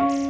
Música